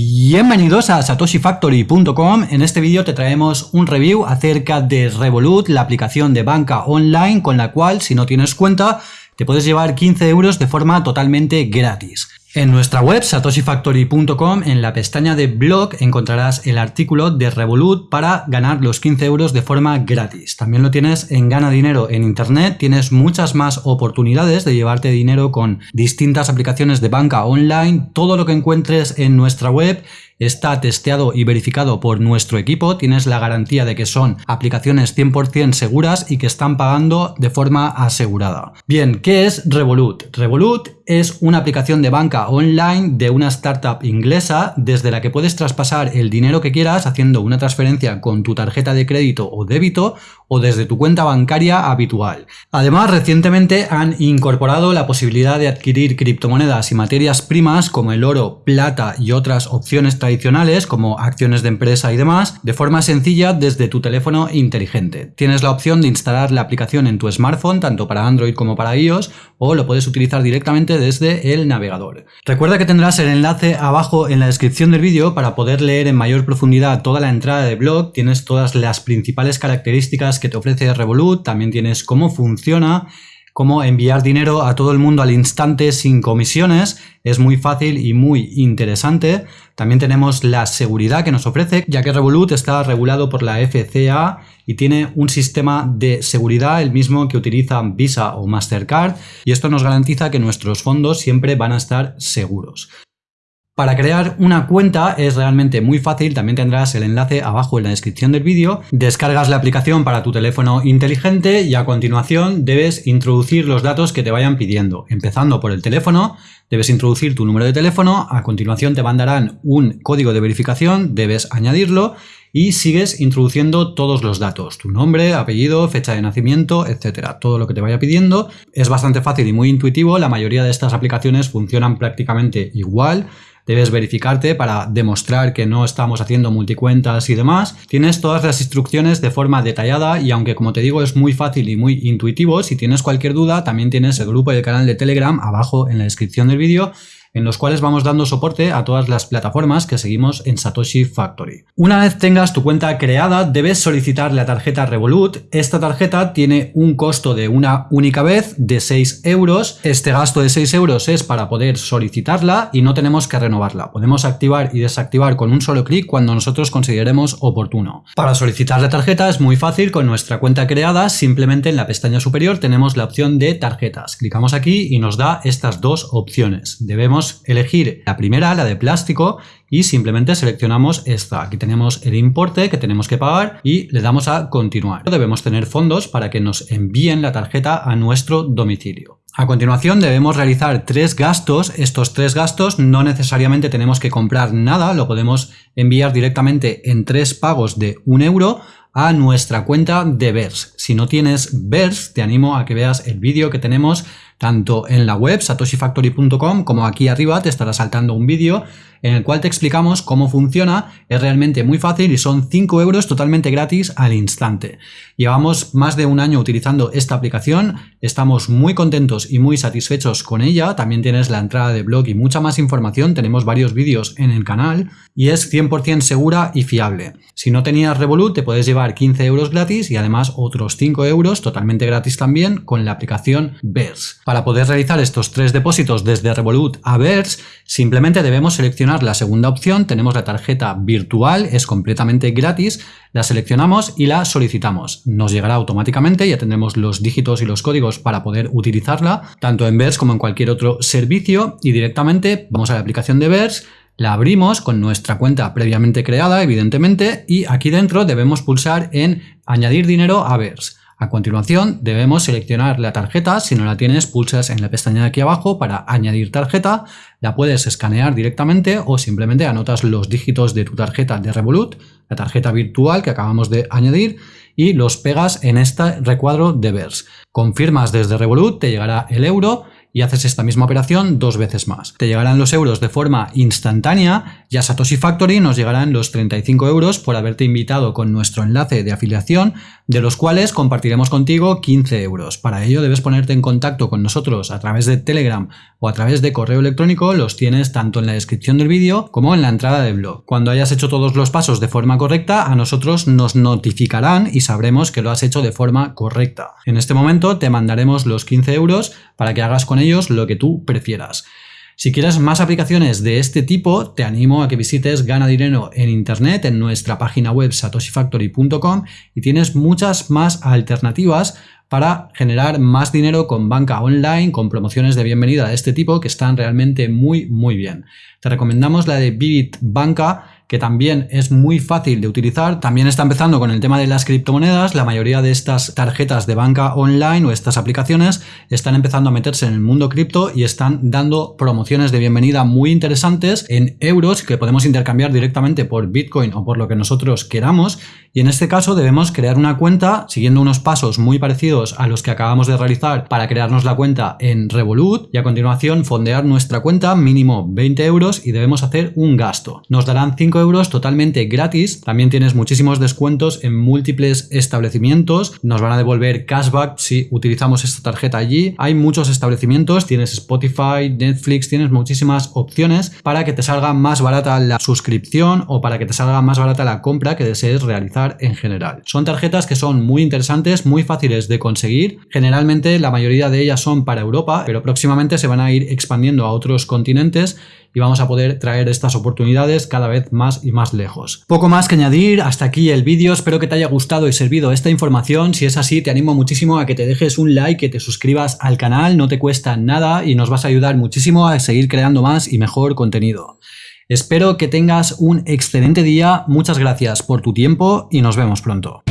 Bienvenidos a satoshifactory.com. En este vídeo te traemos un review acerca de Revolut, la aplicación de banca online con la cual, si no tienes cuenta, te puedes llevar 15 euros de forma totalmente gratis. En nuestra web satoshifactory.com en la pestaña de blog encontrarás el artículo de Revolut para ganar los 15 euros de forma gratis. También lo tienes en Gana Dinero en Internet, tienes muchas más oportunidades de llevarte dinero con distintas aplicaciones de banca online, todo lo que encuentres en nuestra web está testeado y verificado por nuestro equipo, tienes la garantía de que son aplicaciones 100% seguras y que están pagando de forma asegurada. Bien, ¿qué es Revolut? Revolut es una aplicación de banca online de una startup inglesa desde la que puedes traspasar el dinero que quieras haciendo una transferencia con tu tarjeta de crédito o débito o desde tu cuenta bancaria habitual. Además, recientemente han incorporado la posibilidad de adquirir criptomonedas y materias primas como el oro, plata y otras opciones tradicionales como acciones de empresa y demás de forma sencilla desde tu teléfono inteligente. Tienes la opción de instalar la aplicación en tu smartphone tanto para Android como para iOS o lo puedes utilizar directamente desde el navegador. Recuerda que tendrás el enlace abajo en la descripción del vídeo para poder leer en mayor profundidad toda la entrada de blog, tienes todas las principales características que te ofrece Revolut, también tienes cómo funciona, cómo enviar dinero a todo el mundo al instante sin comisiones, es muy fácil y muy interesante. También tenemos la seguridad que nos ofrece, ya que Revolut está regulado por la FCA y tiene un sistema de seguridad el mismo que utilizan Visa o Mastercard y esto nos garantiza que nuestros fondos siempre van a estar seguros. Para crear una cuenta es realmente muy fácil, también tendrás el enlace abajo en la descripción del vídeo. Descargas la aplicación para tu teléfono inteligente y a continuación debes introducir los datos que te vayan pidiendo. Empezando por el teléfono, debes introducir tu número de teléfono, a continuación te mandarán un código de verificación, debes añadirlo y sigues introduciendo todos los datos, tu nombre, apellido, fecha de nacimiento, etcétera, todo lo que te vaya pidiendo. Es bastante fácil y muy intuitivo, la mayoría de estas aplicaciones funcionan prácticamente igual, debes verificarte para demostrar que no estamos haciendo multicuentas y demás. Tienes todas las instrucciones de forma detallada y aunque como te digo es muy fácil y muy intuitivo, si tienes cualquier duda también tienes el grupo y el canal de Telegram abajo en la descripción del vídeo en los cuales vamos dando soporte a todas las plataformas que seguimos en Satoshi Factory. Una vez tengas tu cuenta creada, debes solicitar la tarjeta Revolut. Esta tarjeta tiene un costo de una única vez de 6 euros. Este gasto de 6 euros es para poder solicitarla y no tenemos que renovarla. Podemos activar y desactivar con un solo clic cuando nosotros consideremos oportuno. Para solicitar la tarjeta es muy fácil con nuestra cuenta creada, simplemente en la pestaña superior tenemos la opción de tarjetas. Clicamos aquí y nos da estas dos opciones. Debemos elegir la primera, la de plástico, y simplemente seleccionamos esta. Aquí tenemos el importe que tenemos que pagar y le damos a continuar. Debemos tener fondos para que nos envíen la tarjeta a nuestro domicilio. A continuación debemos realizar tres gastos. Estos tres gastos no necesariamente tenemos que comprar nada, lo podemos enviar directamente en tres pagos de un euro a nuestra cuenta de VERS. Si no tienes VERS, te animo a que veas el vídeo que tenemos tanto en la web satoshifactory.com como aquí arriba te estará saltando un vídeo en el cual te explicamos cómo funciona, es realmente muy fácil y son 5 euros totalmente gratis al instante. Llevamos más de un año utilizando esta aplicación, estamos muy contentos y muy satisfechos con ella, también tienes la entrada de blog y mucha más información, tenemos varios vídeos en el canal y es 100% segura y fiable. Si no tenías Revolut te puedes llevar 15 euros gratis y además otros 5 euros totalmente gratis también con la aplicación VERS. Para poder realizar estos tres depósitos desde Revolut a VERS simplemente debemos seleccionar la segunda opción, tenemos la tarjeta virtual, es completamente gratis, la seleccionamos y la solicitamos. Nos llegará automáticamente, ya tendremos los dígitos y los códigos para poder utilizarla, tanto en VERS como en cualquier otro servicio y directamente vamos a la aplicación de VERS, la abrimos con nuestra cuenta previamente creada, evidentemente, y aquí dentro debemos pulsar en añadir dinero a VERS. A continuación debemos seleccionar la tarjeta, si no la tienes pulsas en la pestaña de aquí abajo para añadir tarjeta, la puedes escanear directamente o simplemente anotas los dígitos de tu tarjeta de Revolut, la tarjeta virtual que acabamos de añadir y los pegas en este recuadro de VERS. Confirmas desde Revolut, te llegará el euro y haces esta misma operación dos veces más. Te llegarán los euros de forma instantánea y a Satoshi Factory nos llegarán los 35 euros por haberte invitado con nuestro enlace de afiliación, de los cuales compartiremos contigo 15 euros. Para ello debes ponerte en contacto con nosotros a través de Telegram o a través de correo electrónico, los tienes tanto en la descripción del vídeo como en la entrada del blog. Cuando hayas hecho todos los pasos de forma correcta, a nosotros nos notificarán y sabremos que lo has hecho de forma correcta. En este momento te mandaremos los 15 euros para que hagas con ellos lo que tú prefieras. Si quieres más aplicaciones de este tipo, te animo a que visites Gana Dinero en Internet en nuestra página web satoshifactory.com y tienes muchas más alternativas para generar más dinero con banca online, con promociones de bienvenida de este tipo que están realmente muy muy bien. Te recomendamos la de Vivid Banca que también es muy fácil de utilizar. También está empezando con el tema de las criptomonedas. La mayoría de estas tarjetas de banca online o estas aplicaciones están empezando a meterse en el mundo cripto y están dando promociones de bienvenida muy interesantes en euros que podemos intercambiar directamente por Bitcoin o por lo que nosotros queramos. Y en este caso debemos crear una cuenta siguiendo unos pasos muy parecidos a los que acabamos de realizar para crearnos la cuenta en Revolut y a continuación fondear nuestra cuenta mínimo 20 euros y debemos hacer un gasto. Nos darán 5 euros totalmente gratis. También tienes muchísimos descuentos en múltiples establecimientos. Nos van a devolver cashback si utilizamos esta tarjeta allí. Hay muchos establecimientos, tienes Spotify, Netflix, tienes muchísimas opciones para que te salga más barata la suscripción o para que te salga más barata la compra que desees realizar en general. Son tarjetas que son muy interesantes, muy fáciles de conseguir. Generalmente la mayoría de ellas son para Europa, pero próximamente se van a ir expandiendo a otros continentes y vamos a poder traer estas oportunidades cada vez más y más lejos. Poco más que añadir, hasta aquí el vídeo, espero que te haya gustado y servido esta información, si es así te animo muchísimo a que te dejes un like, que te suscribas al canal, no te cuesta nada y nos vas a ayudar muchísimo a seguir creando más y mejor contenido. Espero que tengas un excelente día, muchas gracias por tu tiempo y nos vemos pronto.